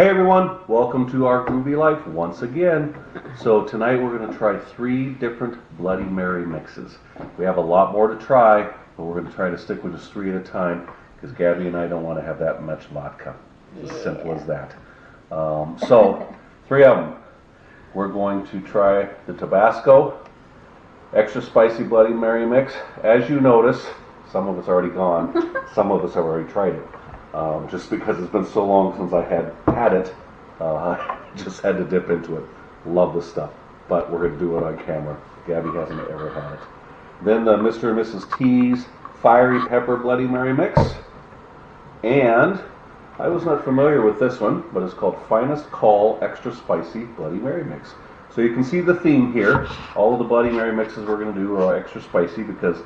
Hey everyone, welcome to our groovy life once again. So tonight we're going to try three different Bloody Mary mixes. We have a lot more to try, but we're going to try to stick with just three at a time because Gabby and I don't want to have that much vodka. It's as simple as that. Um, so, three of them. We're going to try the Tabasco extra spicy Bloody Mary mix. As you notice, some of it's already gone. some of us have already tried it. Um, just because it's been so long since I had had it, uh, just had to dip into it. Love the stuff, but we're going to do it on camera. Gabby hasn't ever had it. Then the Mr. and Mrs. T's Fiery Pepper Bloody Mary mix. And I was not familiar with this one, but it's called Finest Call Extra Spicy Bloody Mary Mix. So you can see the theme here. All of the Bloody Mary mixes we're going to do are extra spicy because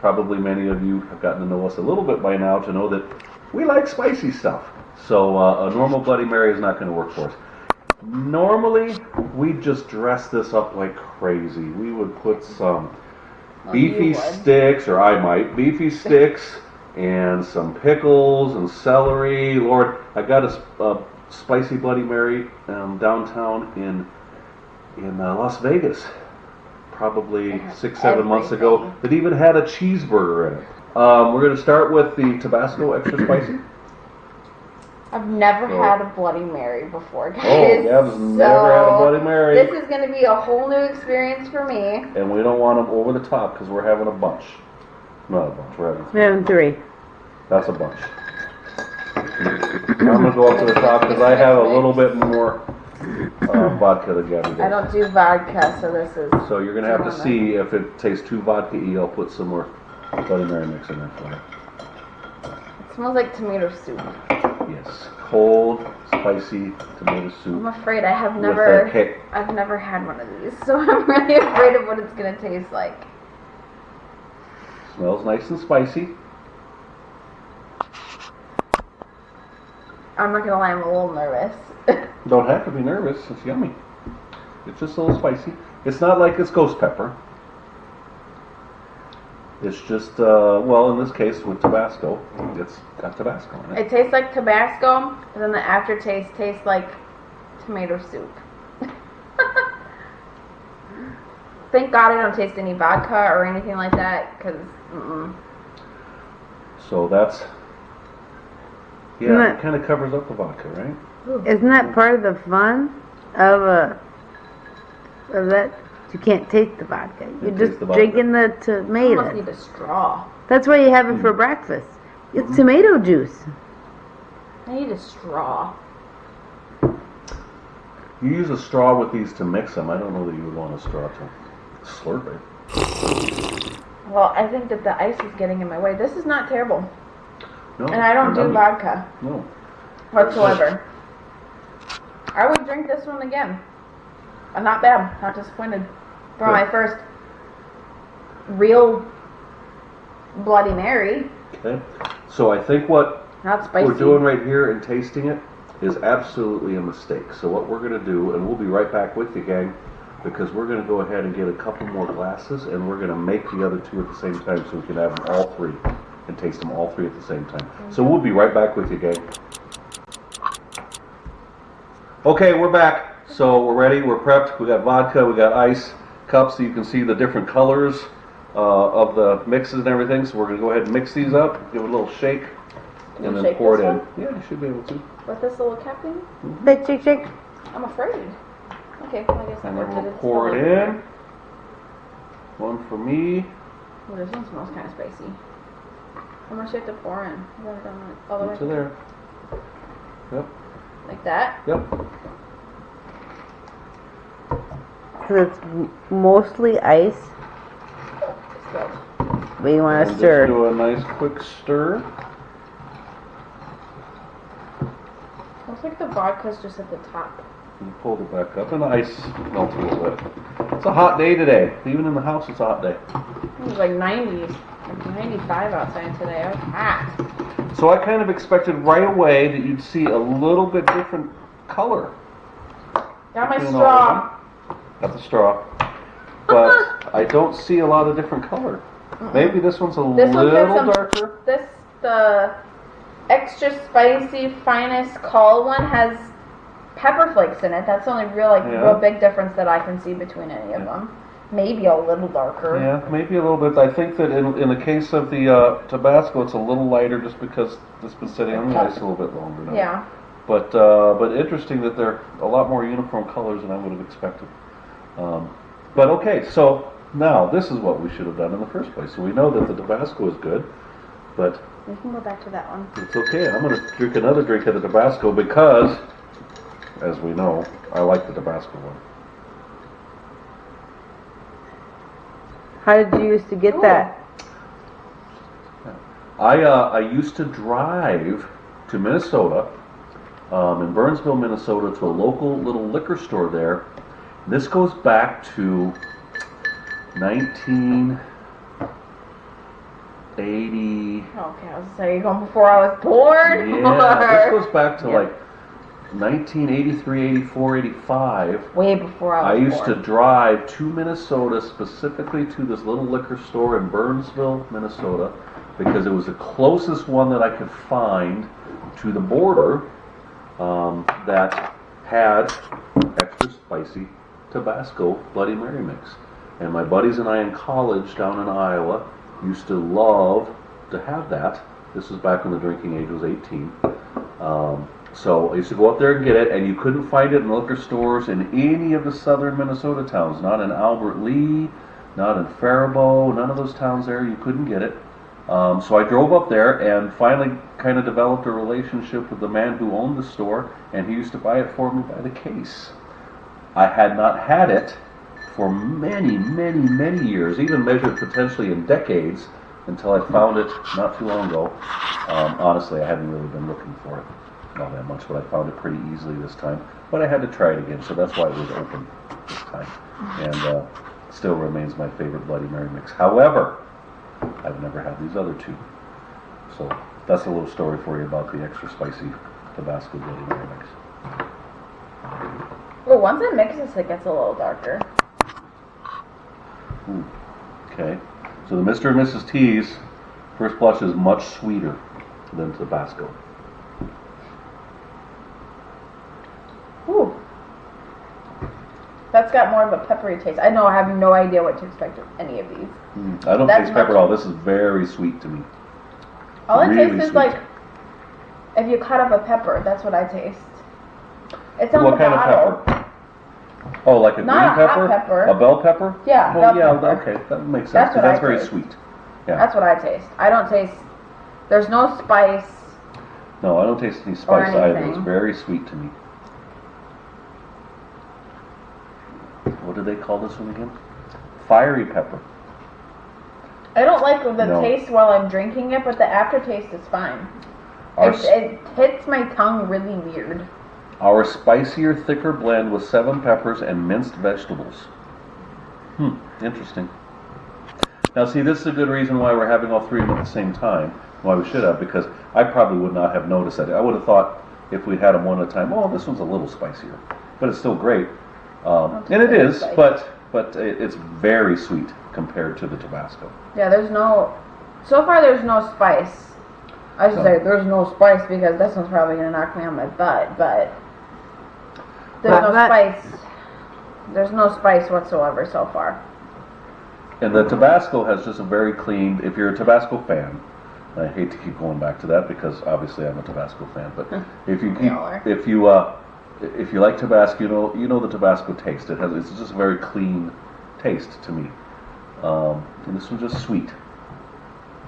probably many of you have gotten to know us a little bit by now to know that we like spicy stuff. So uh, a normal Bloody Mary is not going to work for us. Normally, we just dress this up like crazy. We would put some Well, beefy sticks, or I might, beefy sticks, and some pickles and celery. Lord, I got a spicy Bloody Mary um, downtown in in uh, Las Vegas, probably six, seven months ago. That even had a cheeseburger in it. Um, we're going to start with the Tabasco extra spicy. I've never Oh. had a Bloody Mary before, guys. Oh, Gab's never had a Bloody Mary. This is going to be a whole new experience for me. and we don't want them over the top because we're having a bunch. Not a bunch. We're having We have three. That's a bunch. I'm gonna go up to the top because I have a little bit more uh, vodka than Gabby I don't do vodka, so this is. So you're gonna have to see if it tastes too vodka-y. I'll put some more Bloody Mary mix in for you. It smells like tomato soup. Yes, cold, spicy tomato soup. I'm afraid I have never. I've never had one of these, so I'm really afraid of what it's going to taste like. Smells nice and spicy. I'm not going to lie, I'm a little nervous. Don't have to be nervous. It's yummy. It's just a little spicy. It's not like it's ghost pepper. It's just, uh, well, in this case with Tabasco, it's got Tabasco in it. it tastes like Tabasco, and then the aftertaste tastes like tomato soup. Thank God I don't taste any vodka or anything like that, because mm So that's, yeah, Isn't it kind of covers up the vodka, right? Isn't that part of the fun of a of that? You can't taste the vodka. You're taste just the vodka. drinking the tomato. I almost tomato. need a straw. That's why you have it for hmm. breakfast. It's tomato juice. I need a straw. You use a straw with these to mix them. I don't know that you would want a straw to slurp it. Well, I think that the ice is getting in my way. This is not terrible. No, And I don't do yummy. vodka No. whatsoever. I would drink this one again. I'm not bad. Not disappointed. For Good. my first real Bloody Mary. Okay. So I think what Not spicy. we're doing right here and tasting it is absolutely a mistake. So what we're going to do, and we'll be right back with you, gang, because we're going to go ahead and get a couple more glasses, and we're going to make the other two at the same time, so we can have them all three and taste them all three at the same time. So we'll be right back with you, gang. Okay, we're back. So we're ready. We're prepped. We got vodka. We got ice cups, so you can see the different colors uh, of the mixes and everything. So we're going to go ahead and mix these up, give it a little shake, Can and you then shake pour this it in. one? Yeah, you should be able to. With this little cap thing? Shake, shake, shake. I'm afraid. Okay, well, I guess And that then worked. we'll pour it in. One for me. Oh, this one smells kind of spicy. How much do you have to pour in? You got it on like, all the way To there. Yep. like that? Yep. So it's mostly ice, Spilled. but you want And to just stir. do a nice quick stir. Looks like the vodka's just at the top. And pull it back up, and the ice melts a little bit. It's a hot day today. Even in the house, it's a hot day. It was like 90, like 95 outside today. I was hot. So I kind of expected right away that you'd see a little bit different color. Got my straw. Got the straw. But I don't see a lot of different color. Maybe this one's a This one's little some- darker. This, the extra spicy finest call one has pepper flakes in it. That's the only real like Yeah. real big difference that I can see between any of Yeah. them. Maybe a little darker. Yeah, maybe a little bit. I think that in, in the case of the uh, Tabasco, it's a little lighter just because it's been sitting on the ice a little bit longer now. Yeah. But uh, but interesting that they're a lot more uniform colors than I would have expected. Um, but okay, so now this is what we should have done in the first place. So we know that the Tabasco is good, but We can go back to that one. it's okay. I'm going to drink another drink of the Tabasco because, as we know, I like the Tabasco one. How did you used to get Ooh. that? I uh, I used to drive to Minnesota, um, in Burnsville, Minnesota, to a local little liquor store there. This goes back to 1980. Okay, I was saying you going before I was born. Yeah, this goes back to Yeah. like 1983, 84, 85. way before I was I used to drive to Minnesota, specifically to this little liquor store in Burnsville, Minnesota, because it was the closest one that I could find to the border um, that had extra spicy Tabasco Bloody Mary mix. And my buddies and I in college down in Iowa used to love to have that. This was back when the drinking age was 18. Um, so I used to go up there and get it, and you couldn't find it in liquor stores in any of the southern Minnesota towns. Not in Albert Lea, not in Faribault, none of those towns there. You couldn't get it. Um, so I drove up there and finally kind of developed a relationship with the man who owned the store, and he used to buy it for me by the case. I had not had it for many, many, many years, even measured potentially in decades, until I found it not too long ago. Um, honestly, I hadn't really been looking for it all that much, but I found it pretty easily this time. But I had to try it again, so that's why it was open this time. And uh, still remains my favorite Bloody Mary mix. However, I've never had these other two. So that's a little story for you about the extra spicy Tabasco Bloody Mary mix. Once it mixes, it gets a little darker. Ooh, Okay, so the Mr. and Mrs. T's first blush is much sweeter than Tabasco. Ooh. That's got more of a peppery taste. I know I have no idea what to expect of any of these. Mm, I don't That's taste pepper at all. This is very sweet to me. All it Really tastes is like if you cut up a pepper. That's what I taste. It's on What kind of pepper? Oh, like a Not green a hot pepper? pepper. A bell pepper? Yeah, Well, bell yeah, pepper. okay, that makes sense. That's 'cause what I that's very taste. sweet. Yeah. That's what I taste. I don't taste. There's no spice. No, I don't taste any spice either. It's anything. very sweet to me. What do they call this one again? Fiery pepper. I don't like the No. taste while I'm drinking it, but the aftertaste is fine. Our, It, it hits my tongue really weird. Our spicier, thicker blend with seven peppers and minced vegetables. Hmm, interesting. Now, see, this is a good reason why we're having all three of them at the same time. Why we should have, because I probably would not have noticed that. I would have thought if we'd had them one at a time, oh, this one's a little spicier, but it's still great. Um, and it is, spicy. but but it's very sweet compared to the Tabasco. Yeah, there's no. So far, there's no spice. I should No. say there's no spice because this one's probably gonna knock me on my butt, but there's But- no but- spice. There's no spice whatsoever so far. And the Tabasco has just a very clean. If you're a Tabasco fan, I hate to keep going back to that because obviously I'm a Tabasco fan. But if you keep, if you uh, if you like Tabasco, you know you know the Tabasco taste. It has it's just a very clean taste to me. Um, and this one's just sweet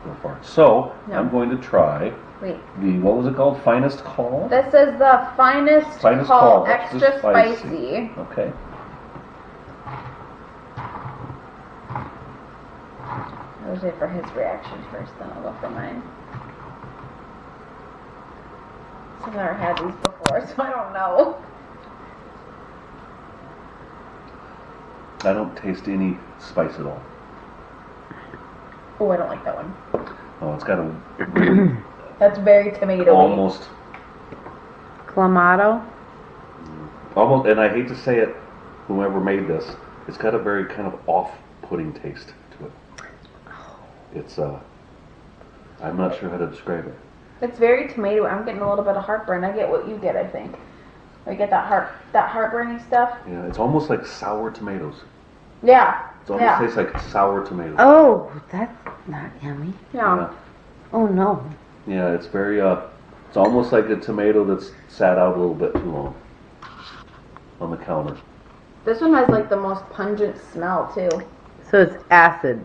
so far. So Yeah. I'm going to try Wait, the what was it called? Finest call. this is the finest, Finest call, call, extra extra spicy. spicy. Okay. I'll wait for his reaction first, then I'll go for mine. So I've never had these before, so I don't know. I don't taste any spice at all. Oh, I don't like that one. Oh, it's got a That's very tomato. almost Clamato. Almost, and I hate to say it, whoever made this, it's got a very kind of off-putting taste to it. It's uh, I'm not sure how to describe it. It's very tomato. I'm getting a little bit of heartburn. I get what you get, I think. We get that heart, that heartburning stuff. Yeah, it's almost like sour tomatoes. Yeah, It almost Yeah. tastes like sour tomatoes. Oh, that's not yummy. yeah. Oh no. Yeah, it's very uh, it's almost like a tomato that's sat out a little bit too long on the counter. This one has like the most pungent smell too. So it's acid.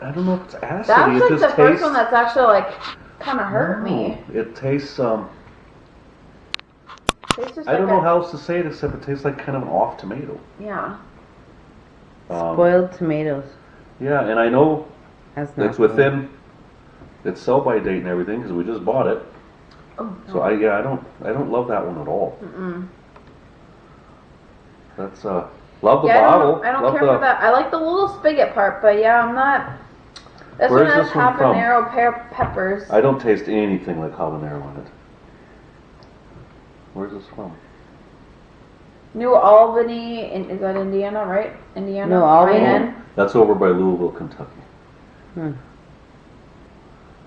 I don't know if it's acid. That's it like just the tastes. first one that's actually like kind of hurt me. It tastes. Um, Tastes just I don't like know a- how else to say it except it tastes like kind of an off tomato. Yeah. Um, Spoiled tomatoes. yeah, and I know That's not it's within its sell by date and everything because we just bought it. Oh. So I yeah I don't I don't love that one at all. Mm-mm. That's uh love the yeah, bottle. I don't, I don't love care the, for that. I like the little spigot part, but yeah, I'm not. This Where's one has this one from? habanero pear peppers. I don't taste anything like habanero on it. Where's this from? New Albany, in, is that Indiana, right? Indiana. New Albany? IN? That's over by Louisville, Kentucky. Hmm.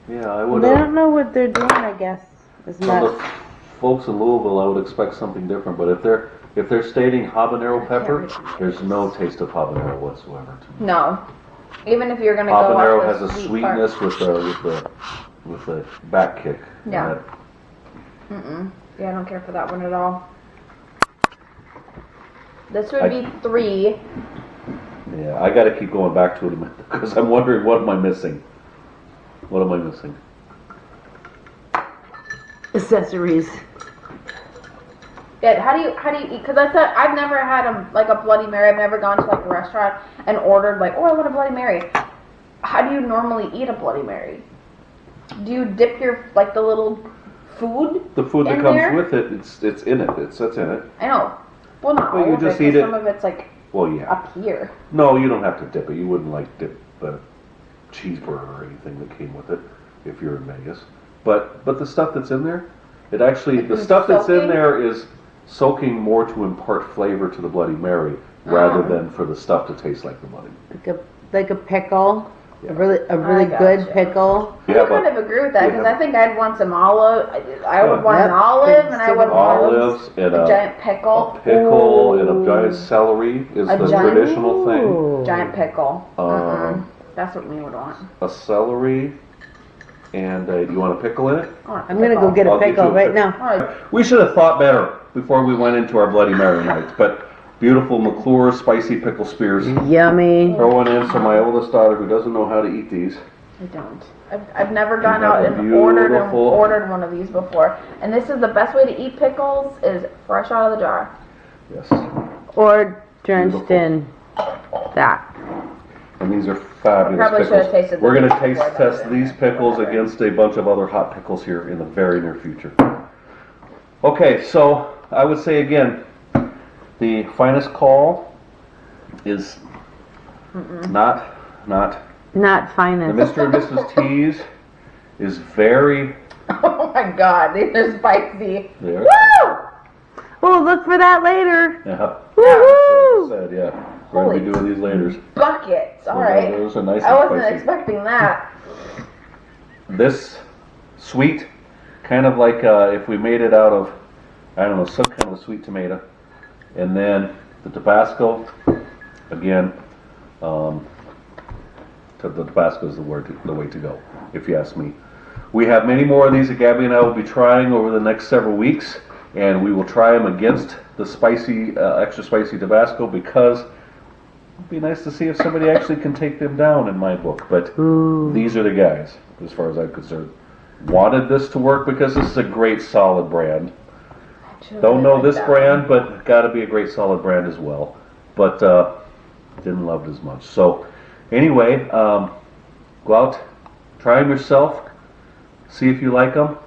Yeah, I They would. Uh, don't know what they're doing, I guess. It's from not. the folks in Louisville, I would expect something different. But if they're if they're stating habanero pepper, there's no taste of habanero whatsoever to me. No. Even if you're gonna Habanero go off has the a sweet sweetness with the with the with the back kick. Yeah. That- Mm-mm. Yeah, I don't care for that one at all. This would I- be three. Yeah, I got to keep going back to it because I'm wondering what am I missing? What am I missing? Accessories. Yeah, how do you how do you eat? Because I said I've never had a like a Bloody Mary. I've never gone to like a restaurant and ordered like, oh, I want a Bloody Mary. How do you normally eat a Bloody Mary? Do you dip your like the little food? The food that comes there? with it, it's it's in it. It's that's in it. I know. Well, not Well, you of just it, 'cause eat it. Some of it's like Well, yeah. up here. No, you don't have to dip it. You wouldn't like dip a cheeseburger or anything that came with it if you're in Vegas. But but the stuff that's in there, it actually the It's stuff that's in there is soaking more to impart flavor to the Bloody Mary rather Oh. than for the stuff to taste like the Bloody. Like a like a pickle. Yeah. A really a really I good gotcha. pickle. Yeah, I kind of agree with that because Yeah. I think I'd want some olive. I, I would Yeah. want an olive, and I would want olives and a a, giant a pickle. pickle and a giant celery is A the giant- traditional thing. Giant pickle. Um, Mm-mm. That's what we would want. A celery and uh, do you want a pickle in it? I want a I'm gonna go get a I'll get you pickle a right pickle. now. All right. We should have thought better before we went into our Bloody Mary nights, but beautiful McClure spicy pickle spears. Yummy. Throw one in for my oldest daughter who doesn't know how to eat these. I don't. I've, I've never gone out and ordered and beautiful- ordered one of these before. And this is the best way to eat pickles is fresh out of the jar. Yes. Or drenched Beautiful. in that. And these are fabulous Probably should have pickles. tasted We're them gonna taste before I test put it these there. pickles Whatever. against a bunch of other hot pickles here in the very near future. Okay, so I would say again, the finest call is not, not Not The finest. Mr. and Mrs. T's is very Oh my god, these are spicy. there. Woo! Oh, look for that later. Yeah. Woohoo! Said, yeah. We're gonna be doing these later. Buckets. All right. Those are nice I wasn't spicy. expecting that. This sweet, kind of like uh, if we made it out of, I don't know, some kind of a sweet tomato, and then the Tabasco. Again, um, to- the Tabasco is the word, to, the way to go, if you ask me. We have many more of these that Gabby and I will be trying over the next several weeks, and we will try them against the spicy, uh, extra spicy Tabasco because it'd be nice to see if somebody actually can take them down in my book. But Ooh. these are the guys, as far as I'm concerned. Wanted this to work because this is a great solid brand. Don't know this brand, but got to be a great solid brand as well. But uh, didn't love it as much. So anyway, um, go out, try them yourself, see if you like them.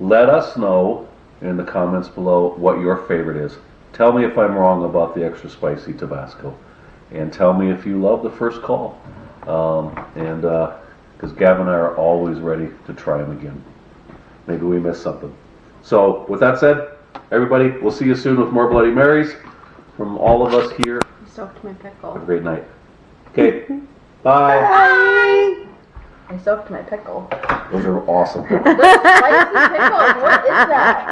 Let us know in the comments below what your favorite is. Tell me if I'm wrong about the extra spicy Tabasco, and tell me if you love the first call. Um, and because Gavin and I are always ready to try them again. Maybe we missed something. So with that said, everybody, we'll see you soon with more Bloody Marys from all of us here. I soaked my pickle. Have a great night. Okay, bye. Bye. I soaked my pickle. Those are awesome. Spicy pickles. What is that?